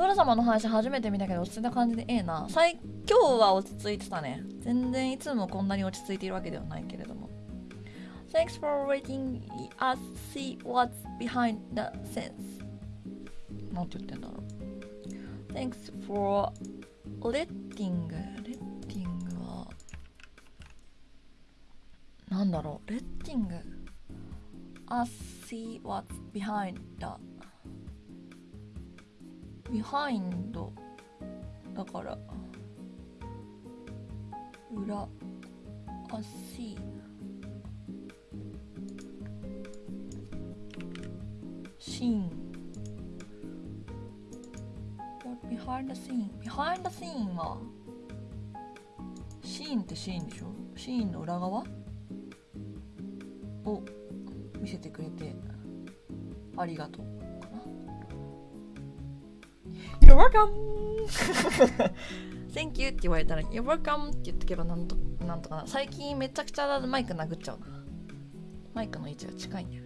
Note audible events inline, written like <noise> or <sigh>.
ドラ様の話初めて見たけど落ち着いた感じでええな最今日は落ち着いてたね全然いつもこんなに落ち着いているわけではないけれども Thanks for letting us see what's behind the scenes なんて言ってんだろう Thanks for letting letting はなんだろう letting us see what's behind the behind だから裏あ see シーン What behind the scene behind the scene はシーンってシーンでしょシーンの裏側を見せてくれてありがとう You're welcome! <laughs> Thank you って言われたら You're welcome って言ってけばなんとなんとかな。最近めちゃくちゃマイク殴っちゃうな。マイクの位置が近いんだよ。